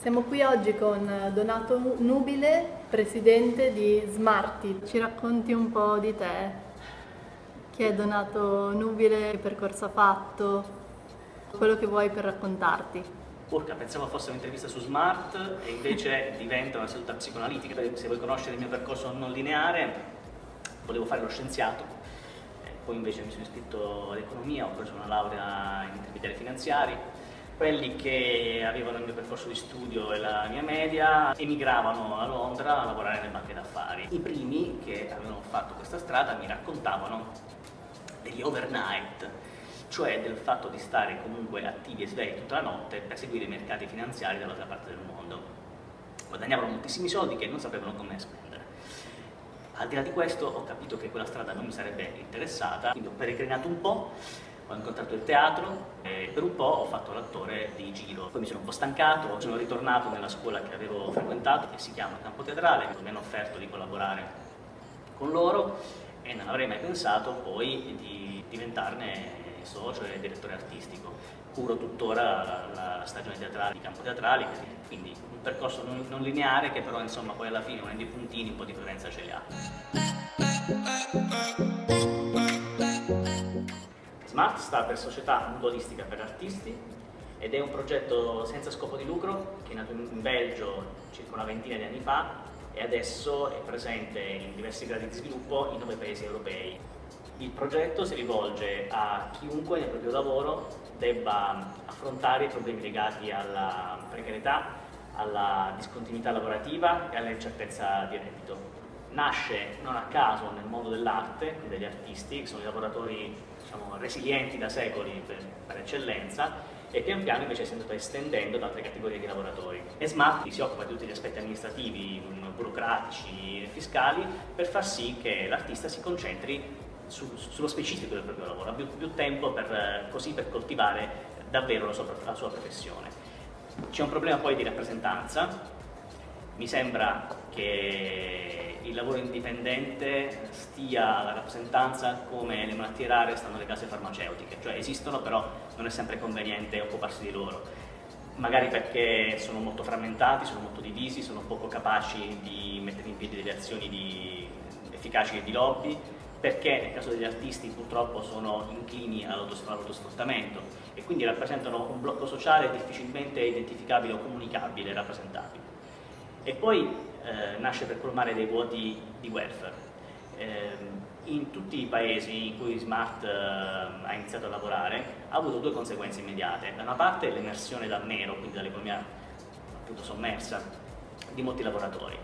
Siamo qui oggi con Donato Nubile, presidente di Smarty. Ci racconti un po' di te? Chi è Donato Nubile? Che percorso ha fatto? Quello che vuoi per raccontarti. Urca, pensavo fosse un'intervista su Smart e invece diventa una seduta psicoanalitica. Se vuoi conoscere il mio percorso non lineare, volevo fare lo scienziato, poi invece mi sono iscritto all'economia, ho preso una laurea in intermediari finanziari quelli che avevano il mio percorso di studio e la mia media emigravano a Londra a lavorare nelle banche d'affari. I primi che avevano fatto questa strada mi raccontavano degli overnight, cioè del fatto di stare comunque attivi e svegli tutta la notte per seguire i mercati finanziari dall'altra parte del mondo. Guadagnavano moltissimi soldi che non sapevano come spendere. Al di là di questo ho capito che quella strada non mi sarebbe interessata, quindi ho peregrinato un po' ho incontrato il teatro e per un po' ho fatto l'attore di giro. Poi mi sono un po' stancato, sono ritornato nella scuola che avevo frequentato, che si chiama Campo Teatrale, mi hanno offerto di collaborare con loro e non avrei mai pensato poi di diventarne socio e direttore artistico. Curo tuttora la, la stagione teatrale di Campo Teatrale, quindi un percorso non, non lineare che però insomma poi alla fine unendo i puntini un po' di presenza ce li ha. Smart sta per Società Mutualistica per Artisti ed è un progetto senza scopo di lucro che è nato in Belgio circa una ventina di anni fa e adesso è presente in diversi gradi di sviluppo in nove paesi europei. Il progetto si rivolge a chiunque nel proprio lavoro debba affrontare i problemi legati alla precarietà, alla discontinuità lavorativa e all'incertezza di reddito. Nasce non a caso nel mondo dell'arte, degli artisti, che sono i lavoratori diciamo, resilienti da secoli per, per, eccellenza e pian piano invece si è andato estendendo ad altre categorie di lavoratori. E Smart si occupa di tutti gli aspetti amministrativi, burocratici e fiscali per far sì che l'artista si concentri su, sullo specifico del proprio lavoro, abbia più, tempo per, così per coltivare davvero la sua, la sua professione. C'è un problema poi di rappresentanza, mi sembra che il lavoro indipendente stia alla rappresentanza come le malattie rare stanno alle case farmaceutiche, cioè esistono però non è sempre conveniente occuparsi di loro, magari perché sono molto frammentati, sono molto divisi, sono poco capaci di mettere in piedi delle azioni di efficaci di lobby, perché nel caso degli artisti purtroppo sono inclini all'autosfruttamento e quindi rappresentano un blocco sociale difficilmente identificabile o comunicabile rappresentabile e poi eh, nasce per colmare dei vuoti di welfare. Eh, in tutti i paesi in cui Smart eh, ha iniziato a lavorare ha avuto due conseguenze immediate. Da una parte l'emersione dal nero, quindi dall'economia appunto sommersa, di molti lavoratori.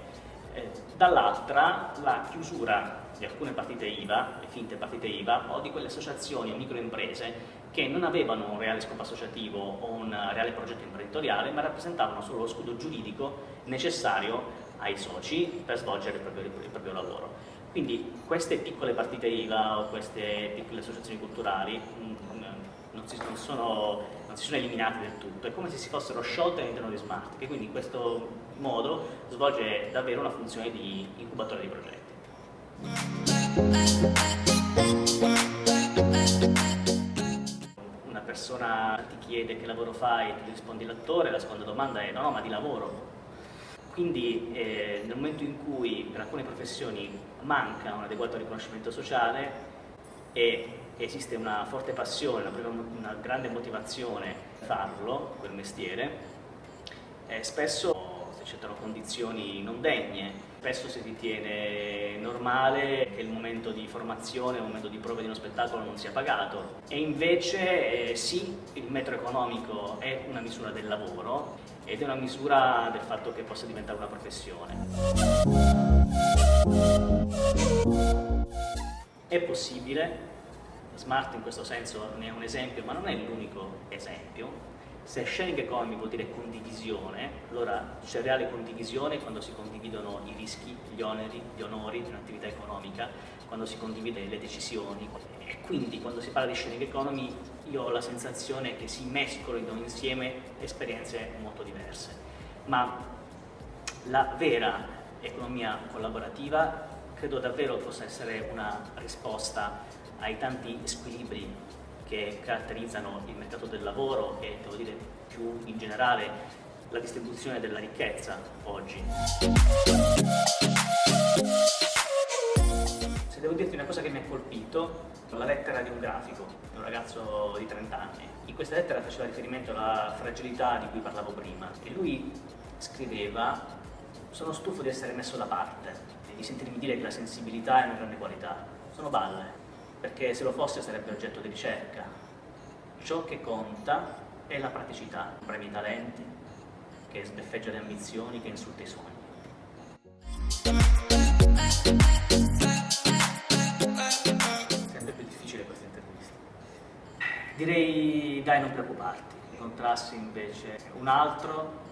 Eh, dall'altra la chiusura di alcune partite IVA, le finte partite IVA, o di quelle associazioni o microimprese che non avevano un reale scopo associativo o un reale progetto imprenditoriale, ma rappresentavano solo lo scudo giuridico necessario ai soci per svolgere il proprio, il proprio lavoro. Quindi queste piccole partite IVA o queste piccole associazioni culturali mm, non si, non, sono, non si, sono, eliminate del tutto, è come se si fossero sciolte all'interno di Smart, che quindi in questo modo svolge davvero una funzione di incubatore di progetti. Una persona ti chiede che lavoro fai, tu rispondi l'attore, la seconda domanda è no, no, ma di lavoro. Quindi eh, nel momento in cui per alcune professioni manca un adeguato riconoscimento sociale e esiste una forte passione, una, una grande motivazione a farlo, quel mestiere, eh, spesso si accettano condizioni non degne Spesso si ritiene normale che il momento di formazione, il momento di prova di uno spettacolo non sia pagato. E invece eh, sì, il metro economico è una misura del lavoro ed è una misura del fatto che possa diventare una professione. È possibile, Smart in questo senso ne è un esempio, ma non è l'unico esempio, se sharing economy vuol dire condivisione, allora c'è reale condivisione quando si condividono i rischi, gli oneri, gli onori di un'attività economica, quando si condivide le decisioni e quindi quando si parla di sharing economy io ho la sensazione che si mescolino insieme esperienze molto diverse. Ma la vera economia collaborativa credo davvero possa essere una risposta ai tanti squilibri che caratterizzano il mercato del lavoro e, devo dire, più in generale la distribuzione della ricchezza oggi. Se devo dirti una cosa che mi ha colpito, la lettera di un grafico, di un ragazzo di 30 anni. In questa lettera faceva riferimento alla fragilità di cui parlavo prima e lui scriveva sono stufo di essere messo da parte e di sentirmi dire che la sensibilità è una grande qualità. Sono balle, perché se lo fosse sarebbe oggetto di ricerca. Ciò che conta è la praticità, premi i talenti, che sbeffeggia le ambizioni, che insulta i sogni. Sempre più difficile questa intervista. Direi dai non preoccuparti, incontrassi invece un altro,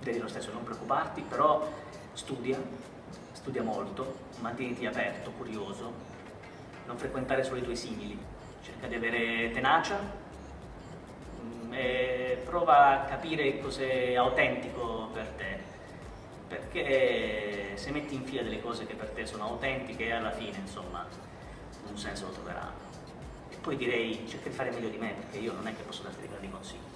direi lo stesso non preoccuparti, però studia, studia molto, mantieniti aperto, curioso, non frequentare solo i tuoi simili, cerca di avere tenacia e prova a capire cos'è autentico per te, perché se metti in fila delle cose che per te sono autentiche, alla fine, insomma, un senso lo troveranno. E poi direi cerca di fare meglio di me, perché io non è che posso darti dei grandi consigli.